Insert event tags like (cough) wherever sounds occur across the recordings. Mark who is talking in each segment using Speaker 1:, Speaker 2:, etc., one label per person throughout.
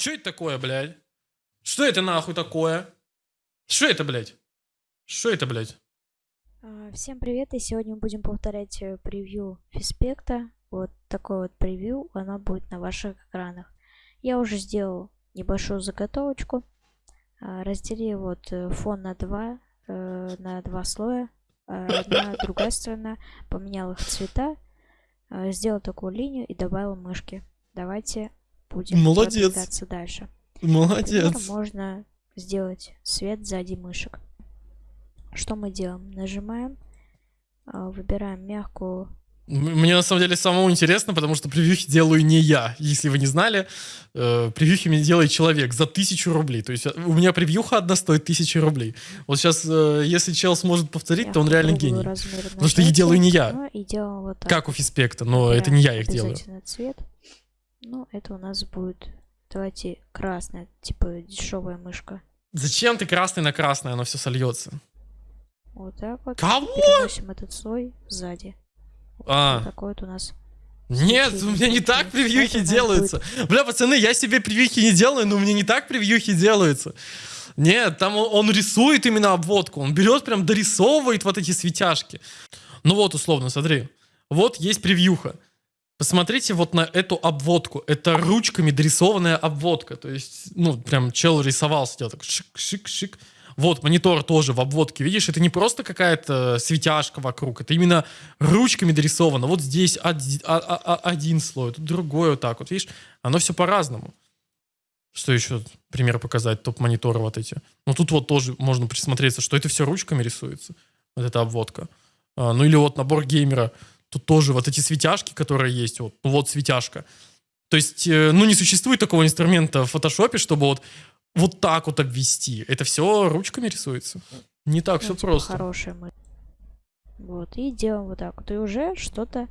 Speaker 1: Что это такое, блядь? Что это нахуй такое? Что это, блядь? Что это, блядь?
Speaker 2: А, Всем привет, и сегодня мы будем повторять э, превью Фиспекта. Вот такое вот превью, оно будет на ваших экранах. Я уже сделал небольшую заготовочку. А, Разделил вот э, фон на два, э, на два слоя. А Одна, (laughs) другая сторона. Поменял их цвета. Сделал такую линию и добавил мышки. Давайте будем
Speaker 1: Молодец.
Speaker 2: продвигаться дальше. Например,
Speaker 1: Молодец.
Speaker 2: можно сделать свет сзади мышек. Что мы делаем? Нажимаем, а, выбираем мягкую.
Speaker 1: Мне на самом деле самому интересно, потому что превьюхи делаю не я. Если вы не знали, э, превьюхи мне делает человек за тысячу рублей. То есть э, у меня превьюха одна стоит тысячи рублей. Вот сейчас, э, если чел сможет повторить, то он реально гений. Потому что их делаю не я.
Speaker 2: Ну и делаем вот так.
Speaker 1: Как у Фиспекта, но это не я их делаю.
Speaker 2: Цвет. Ну, это у нас будет, давайте, красная, типа дешевая мышка.
Speaker 1: Зачем ты красный на красный, оно все сольется?
Speaker 2: Вот так вот.
Speaker 1: Кого?
Speaker 2: Переносим этот слой сзади. Вот
Speaker 1: А,
Speaker 2: такой вот у нас.
Speaker 1: нет, у меня не так превьюхи делаются. Бля, пацаны, я себе превьюхи не делаю, но у меня не так превьюхи делаются. Нет, там он, он рисует именно обводку. Он берет прям дорисовывает вот эти светяшки. Ну вот, условно, смотри. Вот есть превьюха. Посмотрите вот на эту обводку. Это ручками дорисованная обводка. То есть, ну, прям чел рисовал, сидел так шик-шик-шик. Вот, монитор тоже в обводке. Видишь, это не просто какая-то светяшка вокруг. Это именно ручками дорисовано. Вот здесь оди- а- а- а- один слой, тут другой вот так вот. Видишь, оно все по-разному. Что еще пример показать? Топ-мониторы вот эти. Ну, тут вот тоже можно присмотреться, что это все ручками рисуется. Вот эта обводка. А, ну, или вот набор геймера. Тут тоже вот эти светяшки, которые есть. Вот, ну, вот светяшка. То есть, э, ну, не существует такого инструмента в фотошопе, чтобы вот, вот так вот обвести. Это все ручками рисуется. Не так все
Speaker 2: Ну, типа
Speaker 1: просто.
Speaker 2: Хорошая мы. Вот, и делаем вот так вот. И уже что-то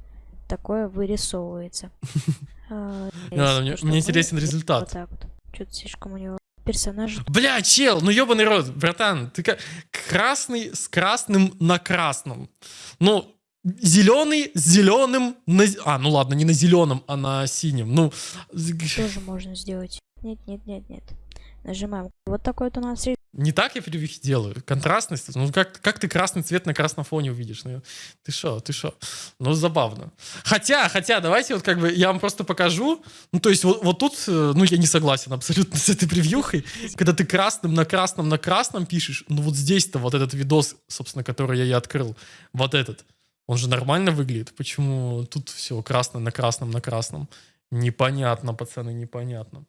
Speaker 2: такое вырисовывается. (laughs) А,
Speaker 1: мне- интересен
Speaker 2: вот
Speaker 1: результат.
Speaker 2: так вот. Что-то слишком у него персонаж.
Speaker 1: Бля, чел, ну ебаный рот, братан, ты как красный с красным на красном. Ну, зеленый с зеленым на... А, ну ладно, не на зеленом, а на синем. Ну,
Speaker 2: Тоже можно сделать. Нет, нет, нет, нет. Нажимаем. Вот такой вот у нас
Speaker 1: не так я превьюхи делаю. Контрастность. Ну, как, как ты красный цвет на красном фоне увидишь? Ну, ты шо, ты шо? Ну, забавно. Хотя, хотя, давайте вот как бы я вам просто покажу. Ну, то есть вот, вот тут, э, ну, я не согласен абсолютно с этой превьюхой. Когда ты красным на красном на красном пишешь, ну, вот здесь-то вот этот видос, собственно, который я и открыл, вот этот, он же нормально выглядит. Почему тут все красное на красном на красном? Непонятно, пацаны, непонятно.